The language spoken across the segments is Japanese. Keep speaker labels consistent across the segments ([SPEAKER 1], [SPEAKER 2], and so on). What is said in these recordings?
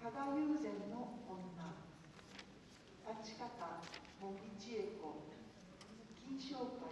[SPEAKER 1] 加賀友禅の女。立方茂木千恵子。金賞会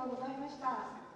[SPEAKER 1] とうございました。